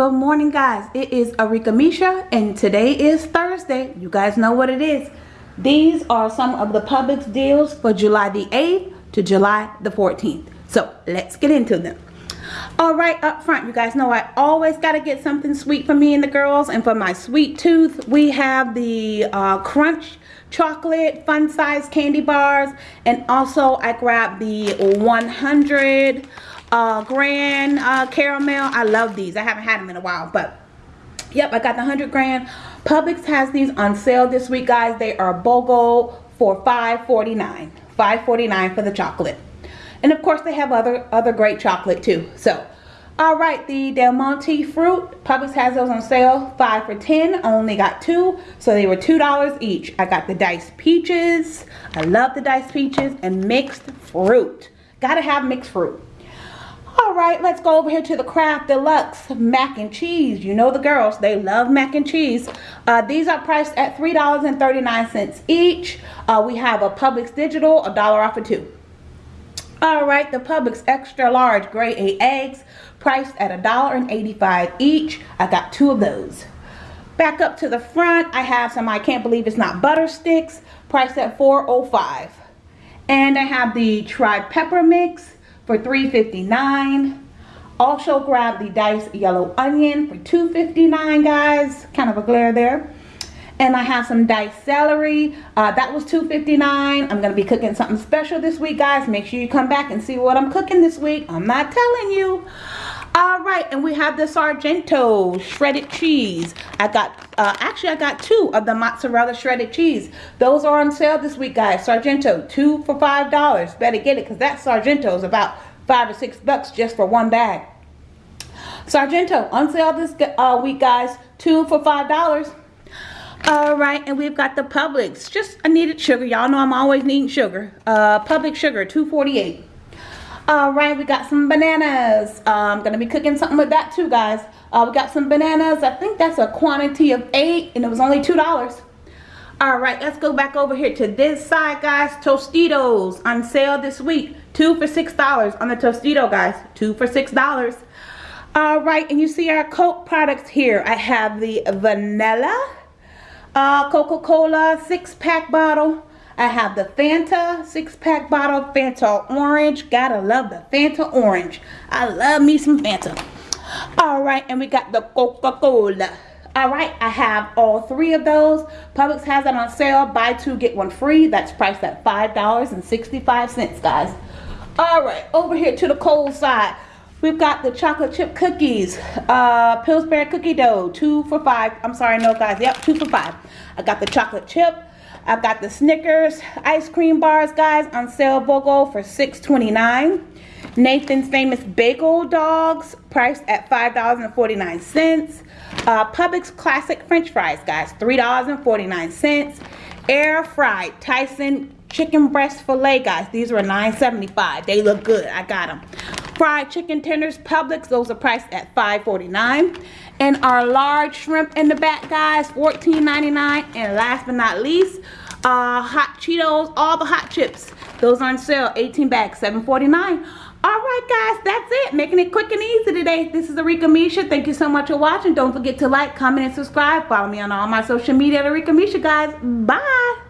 Good morning guys. It is Arika Misha and today is Thursday. You guys know what it is. These are some of the Publix deals for July the 8th to July the 14th. So let's get into them. Alright up front you guys know I always got to get something sweet for me and the girls and for my sweet tooth we have the uh, crunch chocolate fun size candy bars and also I grabbed the 100 uh, Grand uh, Caramel. I love these. I haven't had them in a while, but yep, I got the 100 Grand. Publix has these on sale this week, guys. They are BOGO for $5.49. $5.49 for the chocolate. And of course, they have other, other great chocolate too. So, all right, the Del Monte fruit, Publix has those on sale, 5 for 10. I only got two, so they were $2 each. I got the diced peaches. I love the diced peaches and mixed fruit. Gotta have mixed fruit. All right, let's go over here to the Kraft Deluxe mac and cheese. You know the girls, they love mac and cheese. Uh, these are priced at $3.39 each. Uh, we have a Publix Digital, a dollar off of two. All right, the Publix Extra Large Grade A eggs, priced at a dollar and 85 each. I got two of those. Back up to the front, I have some I can't believe it's not butter sticks, priced at 4.05. And I have the tri-pepper mix, for $3.59. Also grab the diced yellow onion for $2.59 guys. Kind of a glare there. And I have some diced celery. Uh, that was $2.59. I'm going to be cooking something special this week guys. Make sure you come back and see what I'm cooking this week. I'm not telling you. All right, and we have the Sargento shredded cheese. I got, uh, actually I got two of the mozzarella shredded cheese. Those are on sale this week, guys. Sargento, two for $5. Better get it because that Sargento is about five or six bucks just for one bag. Sargento, on sale this uh, week, guys. Two for $5. All right, and we've got the Publix. Just I needed sugar. Y'all know I'm always needing sugar. Uh, Publix sugar, 248 all right we got some bananas. Uh, i'm gonna be cooking something with that too guys. Uh, we got some bananas. I think that's a quantity of eight and it was only two dollars. All right let's go back over here to this side guys. Tostitos on sale this week. Two for six dollars on the tostito guys. Two for six dollars. All right and you see our coke products here. I have the vanilla uh, coca-cola six pack bottle I have the Fanta six-pack bottle, Fanta Orange. Gotta love the Fanta Orange. I love me some Fanta. All right, and we got the Coca-Cola. All right, I have all three of those. Publix has it on sale. Buy two, get one free. That's priced at $5.65, guys. All right, over here to the cold side. We've got the chocolate chip cookies, uh, Pillsbury cookie dough, two for five. I'm sorry, no guys, yep, two for five. I got the chocolate chip, I've got the Snickers ice cream bars, guys, on sale BOGO for $6.29. Nathan's Famous Bagel Dogs, priced at $5.49. Uh, Publix Classic French Fries, guys, $3.49. Air fried Tyson chicken breast filet, guys. These were $9.75. They look good. I got them. Fried chicken tenders, Publix. Those are priced at $5.49. And our large shrimp in the back, guys, $14.99. And last but not least, uh, hot Cheetos, all the hot chips. Those are on sale, 18 bags, $7.49. All right, guys, that's it. Making it quick and easy today. This is Arika Misha. Thank you so much for watching. Don't forget to like, comment, and subscribe. Follow me on all my social media at Arika Misha, guys. Bye.